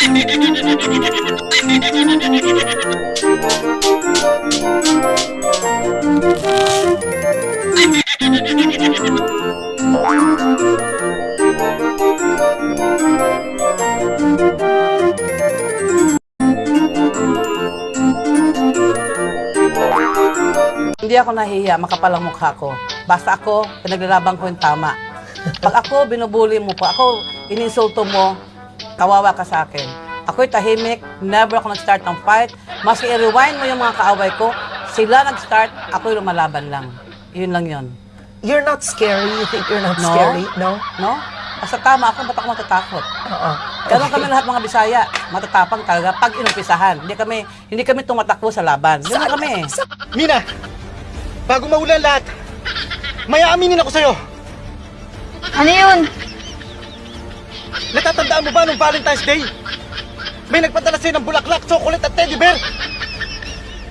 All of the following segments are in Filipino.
Hindi ako nahihiya, makapal ang mukha ko. Basta ako, pinaglalaban ko yung tama. Pag ako, binubuli mo pa, ako, ininsulto mo, kawawa ka sa akin. Ako'y tahimik, never ako nag-start ng fight. Maski i-rewind mo yung mga kaaway ko, sila nag-start, ako'y lumalaban lang. Yun lang yun. You're not scary? You think you're not No. scary? No? No? Basta tama ako, ba't ako matatakot? Oo. Ganon kami lahat mga Bisaya, matatapang talaga pag inumpisahan. Hindi kami, hindi kami tumatakbo sa laban. Ganon kami. Mina, bago maulan lahat, may aaminin ako sa'yo. Ano yun? Natatandaan mo ba nung Valentine's Day? May nagpadala sa'yo ng bulaklak, chocolate at teddy bear.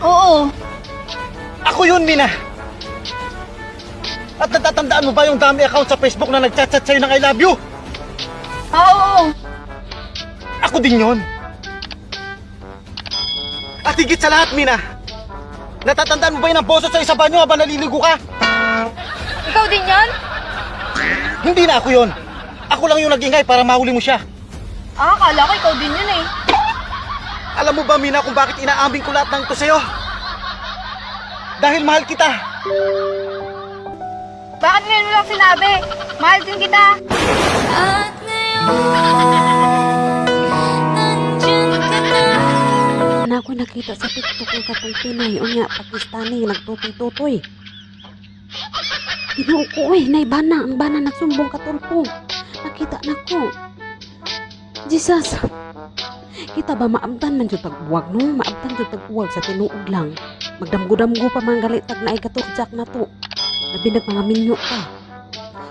Oo. Ako yun, Mina. At natatandaan mo ba yung dami account sa Facebook na nagchat-chat sa'yo ng I love you? Oo. Ako din yun. At higit sa lahat, Mina, natatandaan mo ba yun ang boso sa isa banyo habang naliligo ka? Ikaw din yan? Hindi na ako yun. Ako lang yung nagingay para mahuli mo siya. Ah, akala ko ikaw din yun eh. Alam mo ba, Mina, kung bakit inaamin ko lahat ng ito sa'yo? Dahil mahal kita. Bakit ngayon mo lang sinabi? Mahal din kita. At ngayon, na. na ako nakita sa TikTok ng katong Pinay o nga Pakistani nagtutoy-tutoy. Ginoo ko eh, nay bana, ang bana nagsumbong katulpo. Nakita na ko. Jesus. Kita ba maabtan man jud tagbuwag no? Maabtan jud tagbuwag sa tinuod lang. Magdamgo-damgo pa man galit tag naay katurjak na to. Nabinag mga minyo pa.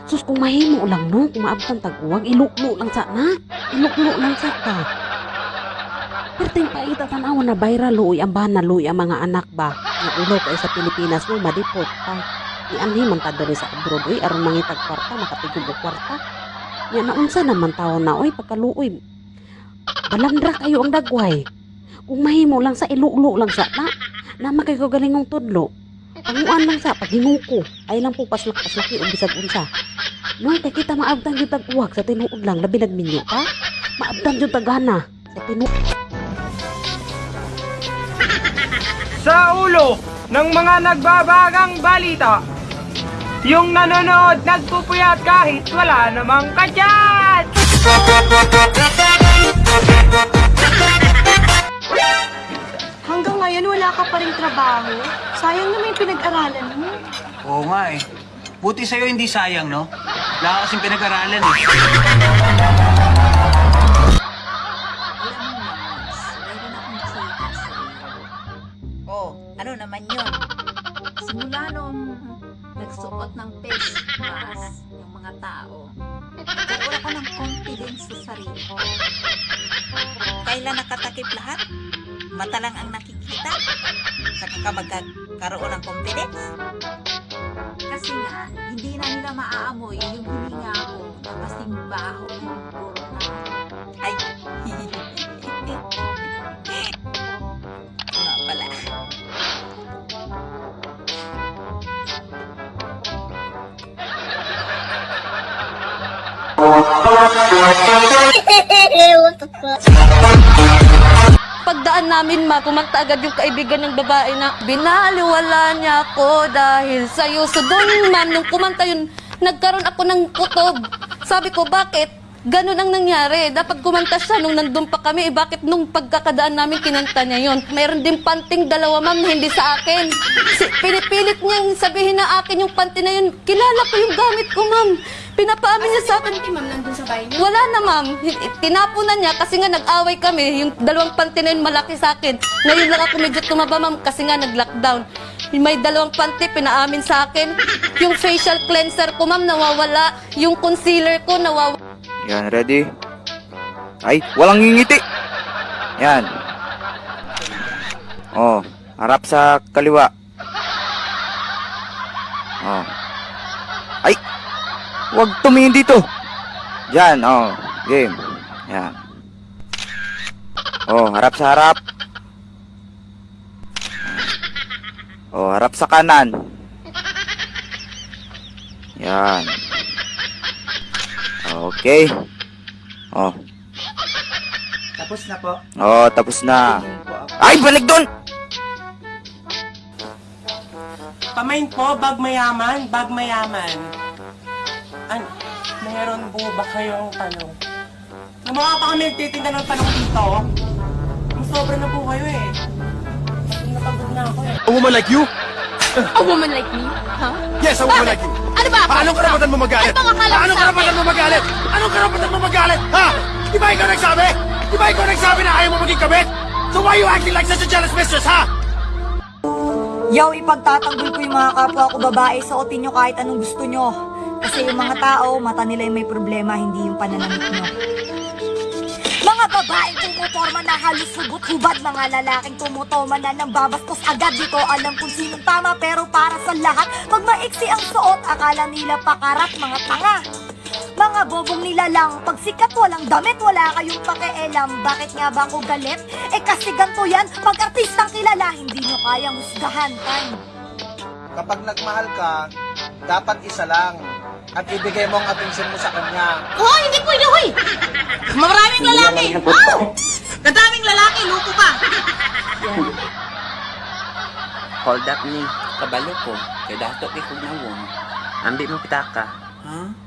Sus kung mahimo lang no, kung maabtan tagbuwag, iluklo lang sa na. Iluklo lang sa ta. Perting paita tanaw na viral luoy ang bana luoy ang mga anak ba. Nga ulo kay sa Pilipinas mo madipot pa. Ianhi man ta sa abroad oy aron mangitag kwarta makatigubo kwarta. Nya naunsa naman tawo na oy pagkaluoy. Balandra kayo ang dagway. Kung mahimo lang sa ilulo lang sa na. Nama kay ko galingong tudlo. Panguan lang sa paghinuko. Ay lang po paslak-paslaki o bisag unsa. No, kay kita maabtan jud tag uwag sa tinuod lang labi nagminyo ka. Maabtan jud tagana sa tinuod sa ulo ng mga nagbabagang balita. Yung nanonood nagpupuyat kahit wala namang kadyat! Hanggang ngayon wala ka pa rin trabaho. Sayang naman yung pinag-aralan mo. Oo nga eh. Buti sa'yo hindi sayang, no? Wala ka kasing pinag-aralan eh. Oh, ano naman yun? Nagsuot ng face mask yung mga tao, nagkaroon ako ng confidence sa sarili ko. Kailan nakatakip lahat? Mata lang ang nakikita? Saka ka magkakaroon ng confidence? Kasi nga, hindi na nila maaamoy yung hininga ko na kasing baho yung Pagdaan namin ma, kumanta agad yung kaibigan ng babae na binaliwala niya ako dahil sa'yo. So doon ma'am, nung kumanta yun, nagkaroon ako ng kutob. Sabi ko, bakit? Ganun ang nangyari. Dapat kumanta siya nung nandun pa kami. Eh, bakit nung pagkakadaan namin kinanta niya yon? Meron din panting dalawa ma'am na hindi sa akin. Si, pinipilit niyang sabihin na akin yung panty na yun. Kilala ko yung gamit ko ma'am. Pinapaamin niya sa akin. ma'am nandun sa bahay niyo? Wala na ma'am. Tinapon na niya kasi nga nag-away kami. Yung dalawang panty na yun malaki sa akin. Ngayon lang ako medyo tumaba ma'am kasi nga nag-lockdown. May dalawang panty pinaamin sa akin. Yung facial cleanser ko ma'am nawawala. Yung concealer ko nawawala. Yan, ready? Ay, walang ngingiti. Yan. Oh, harap sa kaliwa. Oh. Ay! Huwag tumingin dito. Diyan, oh. Game. Yan. Oh, harap sa harap. Oh, harap sa kanan. Yan. Okay. Oh. Tapos na po. Oh, tapos na. Ay, balik doon! Pamain po, bag mayaman, bag mayaman. An, meron po ba kayong talong? Gumawa pa kami nagtitinda ng talong dito. Sobra na po kayo eh. Pagod na ako eh. A woman like you? A woman like me? Huh? Yes, a woman like you. Ano ba ako? Anong karapatan mo magalit? Ano bang akala sa karapatan mo magalit? Anong karapatan mo magalit? Ha? Di ba ikaw nagsabi? Di ba ikaw nagsabi na ayaw mo maging kabit? So why you acting like such a jealous mistress, ha? Yaw, ipagtatanggol ko yung mga kapwa ko babae, suotin nyo kahit anong gusto nyo. Kasi yung mga tao, mata nila yung may problema, hindi yung pananamit nyo. Mga babaeng tumutorma na halos hugot-hubad, mga lalaking tumutoma na ng babastos agad. Di ko alam kung sinong tama, pero para sa lahat, pag maiksi ang suot, akala nila pakarat, mga tanga. Mga bobong nila lang, pag sikat walang damit, wala kayong pakialam. Bakit nga ba ako galit? Eh kasi ganito yan, pag artistang kilala, hindi nyo kayang husgahan. Time. Kapag nagmahal ka, dapat isa lang. At ibigay mo ang atensyon mo sa kanya. Hoy, hindi pwede, hoy! Maraming lalaki! Oh! Kadaming lalaki, luto ka! Hold up ni, kabalo ko. Kay dato kay kog nawon. Ambi mo pitaka. Ha?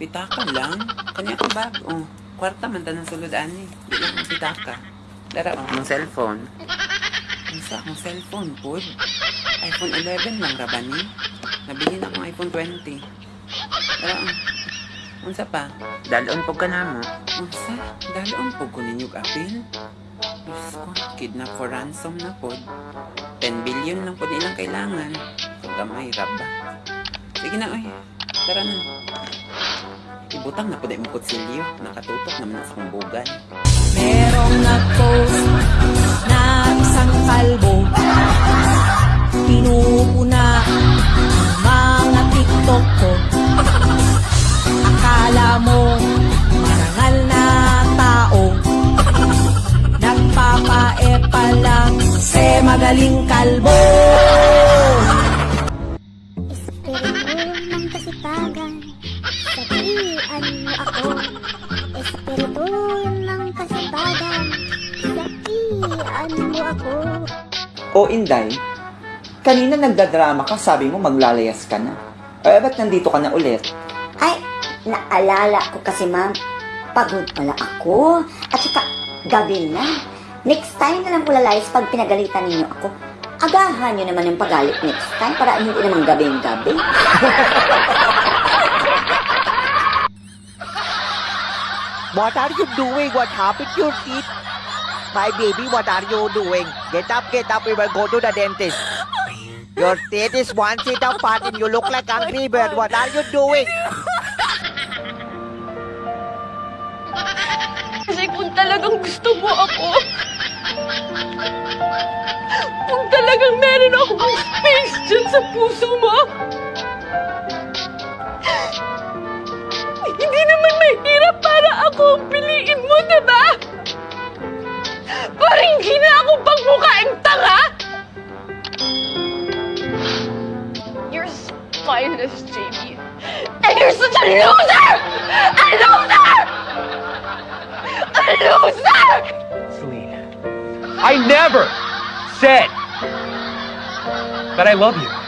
Pitaka lang? Kanya ko bag. Oh, kwarta man tanang sulod ani. Ang pitaka. Dara ang mong cellphone. Unsa akong cellphone pod? iPhone 11 lang ra ba ni? Nabili na akong iPhone 20. Dara ang Unsa pa? Dalon po ka na mo. Unsa? Dalon po ko ninyo apil? Diyos ko, kidnap for ransom na pod. 10 billion lang po nilang kailangan. Kung gamay, rab ba? Sige na, oy. Tara na. Ibutang na na yung kutsilyo. Nakatutok naman na sa kumbugan. Merong nag-post na isang kalbo. Pinupuna mga TikTok ko. Akala mo marangal na tao. Nagpapae pa lang. Se magaling kalbo sabihan mo ako. O Inday, kanina nagdadrama ka, sabi mo maglalayas ka na. Eh, ba't nandito ka na ulit? Ay, naalala ko kasi ma'am, pagod pala ako. At saka, gabi na. Next time na lang ko lalayas pag pinagalitan ninyo ako. Agahan nyo naman yung pagalit next time para hindi naman gabing-gabi. What are you doing? What happened to your teeth? My baby, what are you doing? Get up, get up. We will go to the dentist. Your teeth is one seat apart and you look like Angry Bird. What are you doing? Kasi kung talagang gusto mo ako, kung talagang meron akong space dyan sa puso mo, hindi naman mahirap para ako ang Para hindi na ako pagmukaing tanga! You're spineless, Jamie. And you're such a loser! A loser! A loser! Celine, I never said that I love you.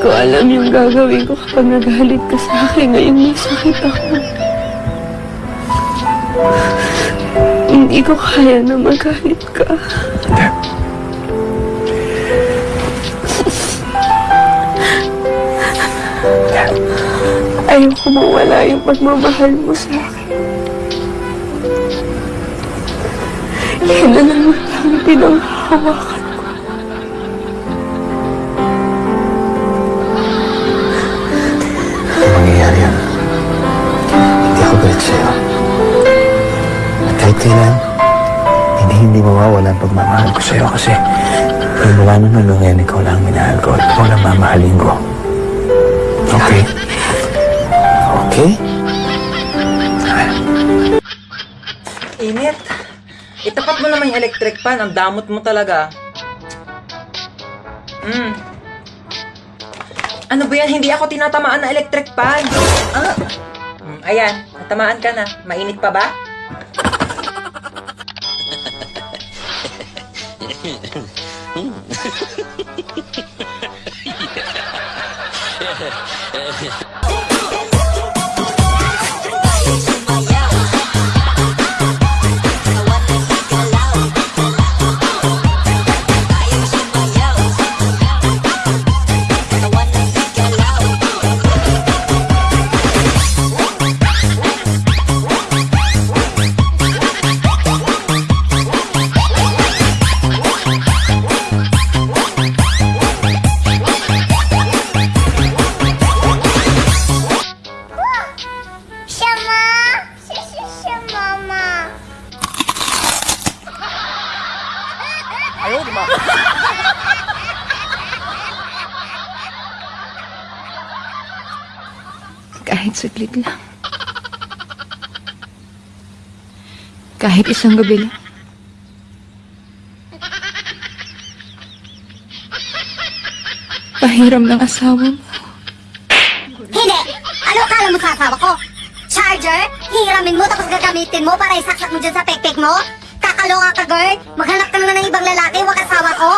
Ko alam yung gagawin ko kapag nagalit ka sa akin ngayong may sakit ako. Hindi ko kaya na magalit ka. Ayoko mawala yung pagmamahal mo sa akin. Yan na naman ang ang pagmamahal ko sa'yo kasi mula nung ngayon, ikaw lang ang minahal ko at ikaw lang mamahalin ko. Okay? Okay? Init. Itapat mo naman yung electric fan. Ang damot mo talaga. Hmm. Ano ba yan? Hindi ako tinatamaan ng electric fan. Ah. Hmm, ayan. Natamaan ka na. Mainit pa ba? Siya, Kahit saglit lang. Kahit isang gabi lang. Pahiram ng asawa mo. Hindi! Ano kala mo sa asawa ko? Charger? Hihiramin mo tapos gagamitin mo para isaksak mo dyan sa pekpek mo? Kakaloka ka, girl! Maghanap ka na ng ibang lalaki, wag asawa ko!